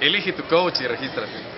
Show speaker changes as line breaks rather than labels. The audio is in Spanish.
Elige tu coach y regístrate.